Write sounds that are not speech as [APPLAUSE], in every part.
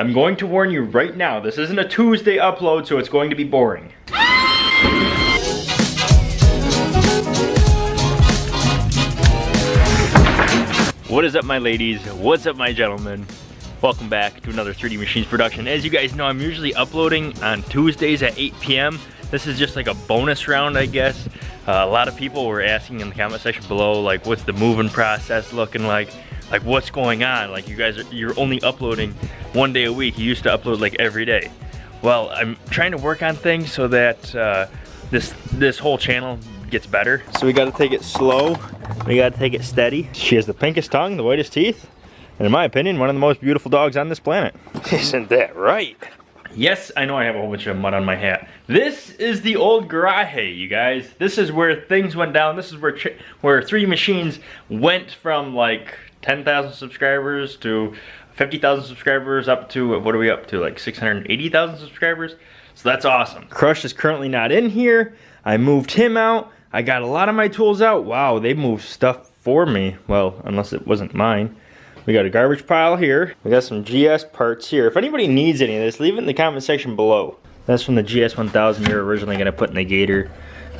I'm going to warn you right now, this isn't a Tuesday upload, so it's going to be boring. What is up my ladies? What's up my gentlemen? Welcome back to another 3D Machines production. As you guys know, I'm usually uploading on Tuesdays at 8 p.m. This is just like a bonus round, I guess. Uh, a lot of people were asking in the comment section below, like, what's the moving process looking like? Like, what's going on? Like, you guys, are, you're only uploading one day a week. You used to upload like every day. Well, I'm trying to work on things so that uh, this this whole channel gets better. So we gotta take it slow. We gotta take it steady. She has the pinkest tongue, the whitest teeth, and in my opinion, one of the most beautiful dogs on this planet. [LAUGHS] Isn't that right? Yes, I know I have a whole bunch of mud on my hat. This is the old garage, you guys. This is where things went down. This is where where 3D Machines went from like 10,000 subscribers to 50,000 subscribers up to, what are we up to, like 680,000 subscribers? So that's awesome. Crush is currently not in here. I moved him out. I got a lot of my tools out. Wow, they moved stuff for me. Well, unless it wasn't mine. We got a garbage pile here. We got some GS parts here. If anybody needs any of this, leave it in the comment section below. That's from the GS 1000 you're originally gonna put in the Gator,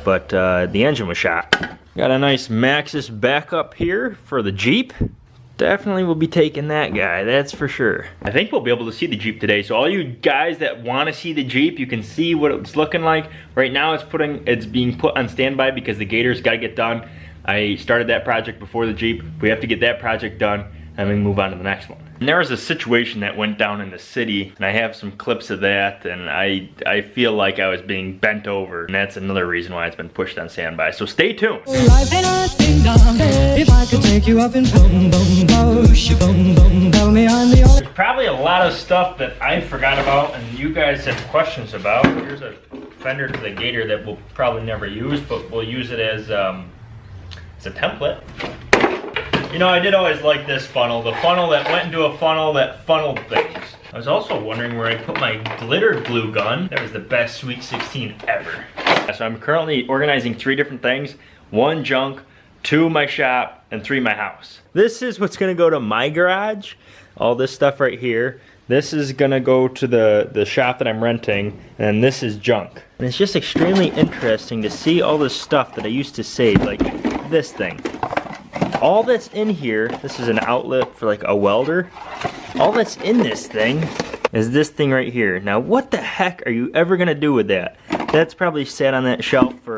but uh, the engine was shot. Got a nice Maxxis backup here for the Jeep. Definitely will be taking that guy, that's for sure. I think we'll be able to see the Jeep today. So all you guys that want to see the Jeep, you can see what it's looking like. Right now it's putting, it's being put on standby because the Gator's got to get done. I started that project before the Jeep. We have to get that project done and we move on to the next one. And there was a situation that went down in the city, and I have some clips of that, and I I feel like I was being bent over, and that's another reason why it's been pushed on standby. So stay tuned. There's probably a lot of stuff that I forgot about, and you guys have questions about. Here's a fender to the Gator that we'll probably never use, but we'll use it as um, as a template. You know, I did always like this funnel, the funnel that went into a funnel that funneled things. I was also wondering where I put my glitter glue gun. That was the best Sweet 16 ever. So I'm currently organizing three different things. One junk, two my shop, and three my house. This is what's gonna go to my garage. All this stuff right here. This is gonna go to the, the shop that I'm renting, and this is junk. And it's just extremely interesting to see all this stuff that I used to save, like this thing all that's in here, this is an outlet for like a welder. All that's in this thing is this thing right here. Now what the heck are you ever gonna do with that? That's probably sat on that shelf for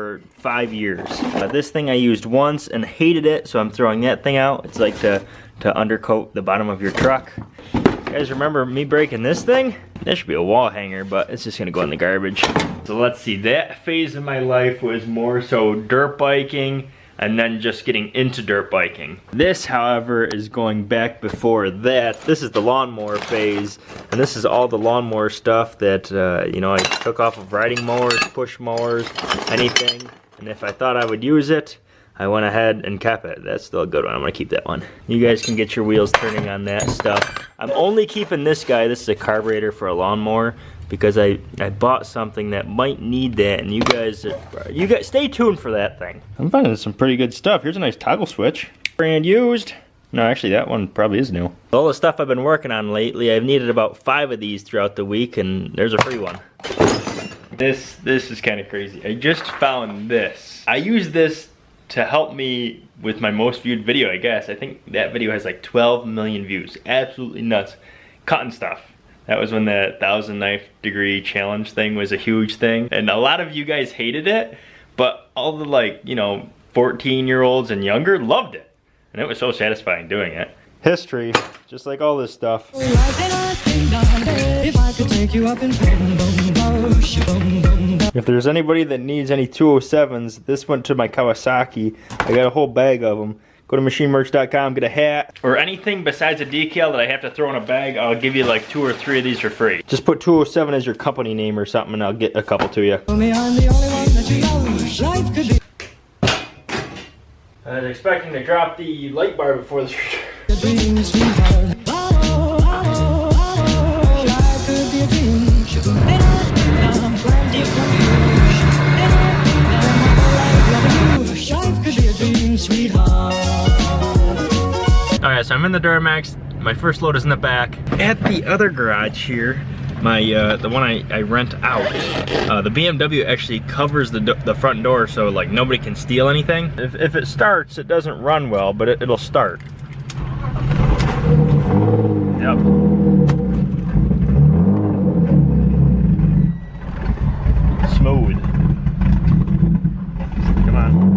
five years. This thing I used once and hated it, so I'm throwing that thing out. It's like to, to undercoat the bottom of your truck. You guys remember me breaking this thing? That should be a wall hanger, but it's just gonna go in the garbage. So let's see, that phase of my life was more so dirt biking, and then just getting into dirt biking. This, however, is going back before that. This is the lawnmower phase, and this is all the lawnmower stuff that, uh, you know, I took off of riding mowers, push mowers, anything. And if I thought I would use it, I went ahead and kept it. That's still a good one. I'm gonna keep that one. You guys can get your wheels turning on that stuff. I'm only keeping this guy. This is a carburetor for a lawnmower because I, I bought something that might need that and you guys you guys stay tuned for that thing. I'm finding some pretty good stuff. Here's a nice toggle switch. Brand used. No, actually that one probably is new. All the stuff I've been working on lately, I've needed about five of these throughout the week and there's a free one. This this is kind of crazy. I just found this. I use this to help me with my most viewed video, I guess. I think that video has like 12 million views. Absolutely nuts. Cotton stuff. That was when the thousand knife degree challenge thing was a huge thing. And a lot of you guys hated it, but all the like, you know, 14 year olds and younger loved it. And it was so satisfying doing it. History, just like all this stuff. If there's anybody that needs any 207s, this went to my Kawasaki. I got a whole bag of them. Go to machinemerch.com, get a hat, or anything besides a decal that I have to throw in a bag, I'll give you like two or three of these for free. Just put 207 as your company name or something and I'll get a couple to you. I was expecting to drop the light bar before the so I'm in the Duramax. My first load is in the back. At the other garage here, my uh, the one I, I rent out, uh, the BMW actually covers the, the front door so like nobody can steal anything. If, if it starts, it doesn't run well, but it, it'll start. Yep. Smooth. Come on.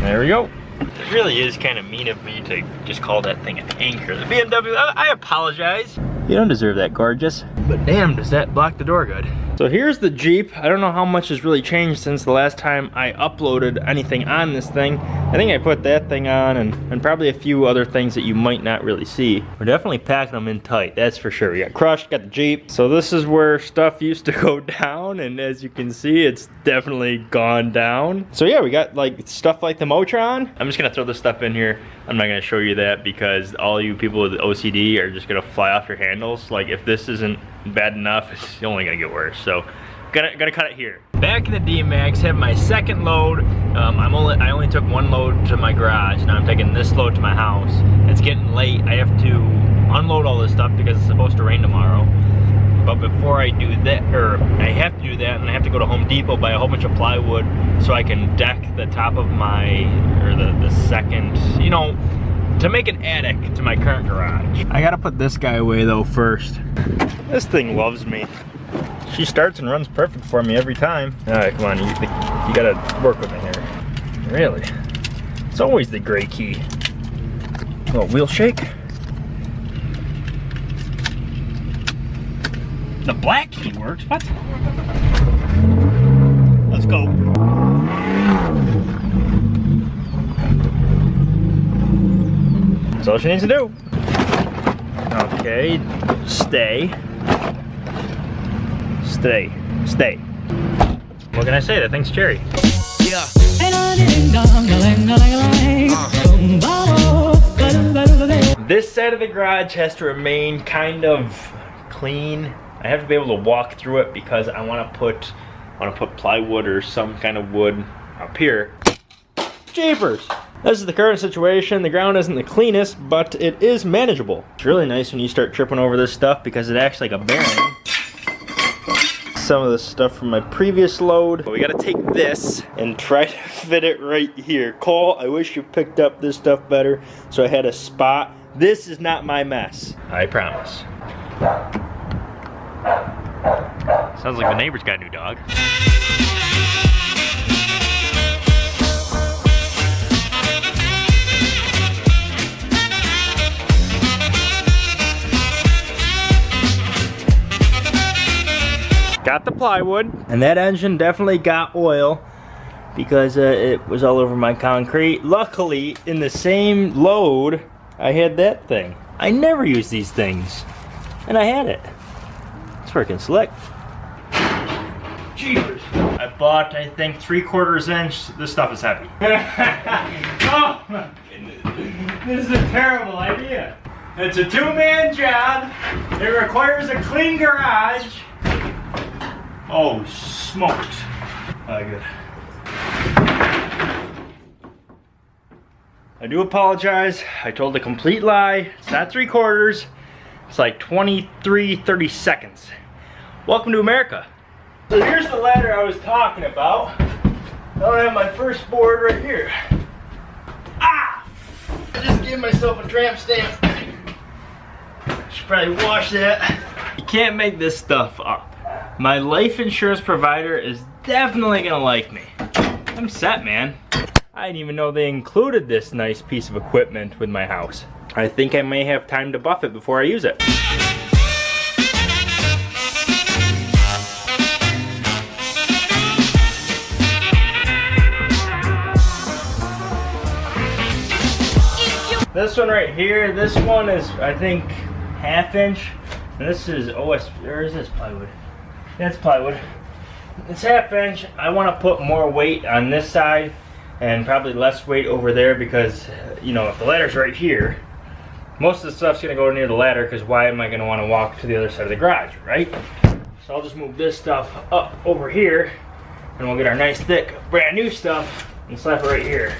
There we go. It really is kind of mean of me to just call that thing an anchor. The BMW, I, I apologize. You don't deserve that, gorgeous. But damn, does that block the door good. So here's the Jeep. I don't know how much has really changed since the last time I uploaded anything on this thing. I think I put that thing on and, and probably a few other things that you might not really see. We're definitely packing them in tight, that's for sure. We got crushed, got the Jeep. So this is where stuff [LAUGHS] used to go [LAUGHS] down and as you can see, it's definitely gone down. So yeah, we got like stuff like the Motron. I'm just gonna throw this stuff in here. I'm not gonna show you that because all you people with OCD are just gonna fly off your handles. Like if this isn't bad enough, it's only gonna get worse. So gonna gonna cut it here. Back in the D-Max, have my second load. Um, I'm only I only took one load to my garage. Now I'm taking this load to my house. It's getting late. I have to unload all this stuff because it's supposed to rain tomorrow. But before I do that, or I have to do that, and I have to go to Home Depot buy a whole bunch of plywood so I can deck the top of my, or the, the second, you know, to make an attic to my current garage. I gotta put this guy away though first. This thing loves me. She starts and runs perfect for me every time. All right, come on, you, you gotta work with me here. Really? It's always the gray key. Oh, wheel shake? The black key works, what? Let's go. That's all she needs to do. Okay, stay. Stay. Stay. What can I say? That thing's cherry. Yeah. This side of the garage has to remain kind of clean. I have to be able to walk through it because I want to put I want to put plywood or some kind of wood up here. Jeepers! This is the current situation. The ground isn't the cleanest, but it is manageable. It's really nice when you start tripping over this stuff because it acts like a bearing. Some of the stuff from my previous load. But we gotta take this and try to [LAUGHS] fit it right here. Cole, I wish you picked up this stuff better so I had a spot. This is not my mess. I promise. Sounds like the neighbor's got a new dog. Got the plywood, and that engine definitely got oil because uh, it was all over my concrete. Luckily, in the same load, I had that thing. I never use these things, and I had it. It's freaking slick. Jeepers. I bought, I think, three quarters inch. This stuff is heavy. [LAUGHS] oh my goodness. This is a terrible idea. It's a two-man job. It requires a clean garage. Oh, smoked. Oh, good. I do apologize. I told a complete lie. It's not three quarters. It's like 23, 30 seconds. Welcome to America. So here's the ladder I was talking about. I have my first board right here. Ah! I just gave myself a tramp stamp. Should probably wash that. You can't make this stuff up. My life insurance provider is definitely gonna like me. I'm set, man. I didn't even know they included this nice piece of equipment with my house. I think I may have time to buff it before I use it. This one right here, this one is, I think, half inch. And this is OS, where is this plywood? That's plywood. It's half inch. I want to put more weight on this side and probably less weight over there because, you know, if the ladder's right here, most of the stuff's going to go near the ladder because why am I going to want to walk to the other side of the garage, right? So I'll just move this stuff up over here and we'll get our nice thick brand new stuff and slap it right here.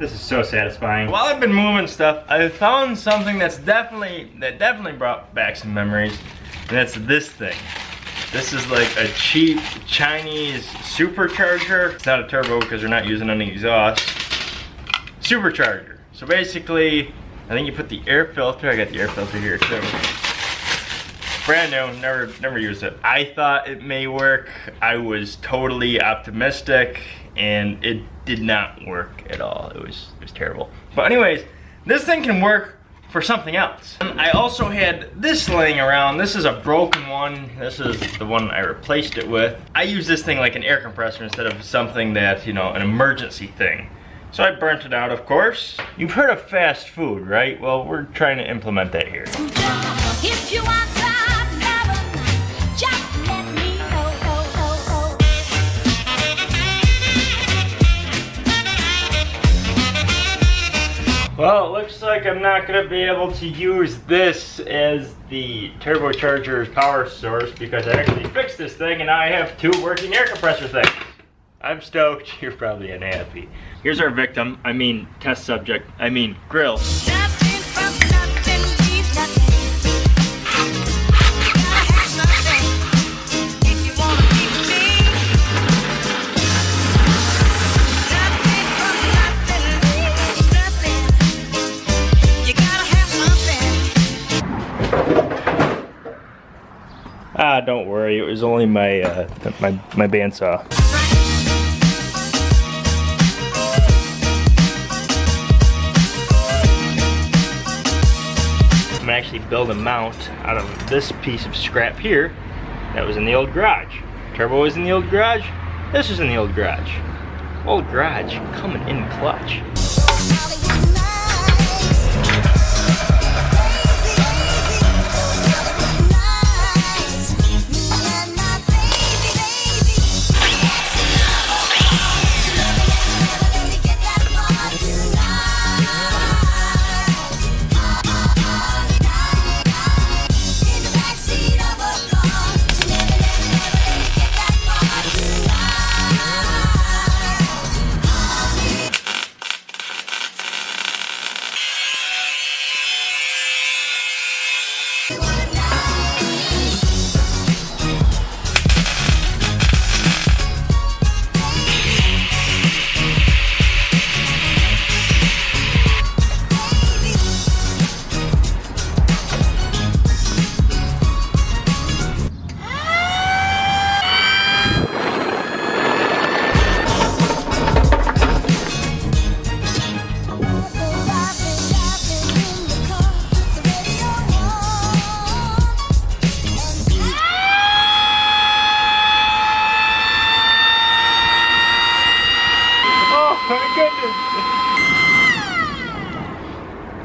This is so satisfying. While I've been moving stuff, I found something that's definitely, that definitely brought back some memories. And that's this thing. This is like a cheap Chinese supercharger. It's not a turbo because they're not using any exhaust. Supercharger. So basically, I think you put the air filter, I got the air filter here too. Brand new, never, never used it. I thought it may work. I was totally optimistic and it did not work at all. It was, it was terrible. But anyways, this thing can work for something else. And I also had this laying around. This is a broken one. This is the one I replaced it with. I use this thing like an air compressor instead of something that, you know, an emergency thing. So I burnt it out, of course. You've heard of fast food, right? Well, we're trying to implement that here. Well, it looks like I'm not gonna be able to use this as the turbocharger's power source because I actually fixed this thing and I have two working air compressor things. I'm stoked, [LAUGHS] you're probably unhappy. Here's our victim, I mean test subject, I mean grill. Ah, don't worry, it was only my, uh, my, my bandsaw. I'm gonna actually build a mount out of this piece of scrap here that was in the old garage. Turbo was in the old garage, this was in the old garage. Old garage coming in clutch.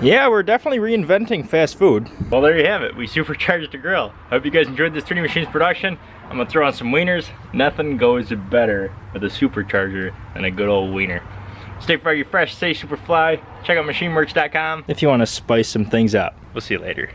Yeah, we're definitely reinventing fast food. Well, there you have it. We supercharged the grill. Hope you guys enjoyed this 3D Machines production. I'm gonna throw on some wieners. Nothing goes better with a supercharger than a good old wiener. Stay Froggy Fresh, stay super fly. Check out machineworks.com if you want to spice some things up. We'll see you later.